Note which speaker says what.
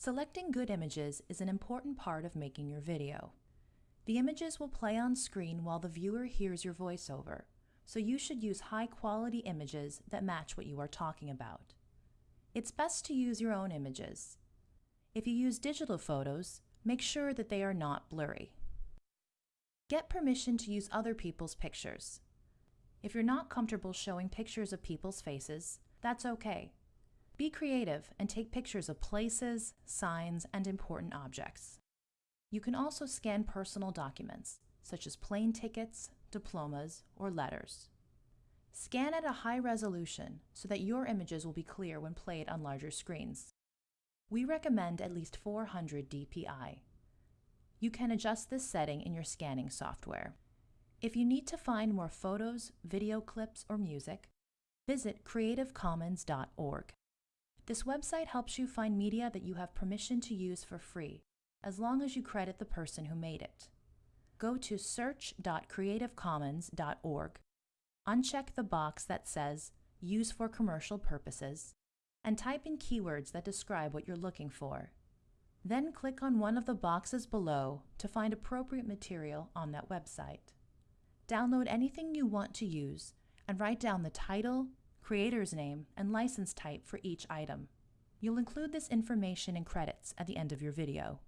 Speaker 1: Selecting good images is an important part of making your video. The images will play on screen while the viewer hears your voiceover, so you should use high-quality images that match what you are talking about. It's best to use your own images. If you use digital photos, make sure that they are not blurry. Get permission to use other people's pictures. If you're not comfortable showing pictures of people's faces, that's okay. Be creative and take pictures of places, signs, and important objects. You can also scan personal documents, such as plane tickets, diplomas, or letters. Scan at a high resolution so that your images will be clear when played on larger screens. We recommend at least 400 dpi. You can adjust this setting in your scanning software. If you need to find more photos, video clips, or music, visit creativecommons.org. This website helps you find media that you have permission to use for free, as long as you credit the person who made it. Go to search.creativecommons.org, uncheck the box that says Use for commercial purposes, and type in keywords that describe what you're looking for. Then click on one of the boxes below to find appropriate material on that website. Download anything you want to use and write down the title, creator's name, and license type for each item. You'll include this information in credits at the end of your video.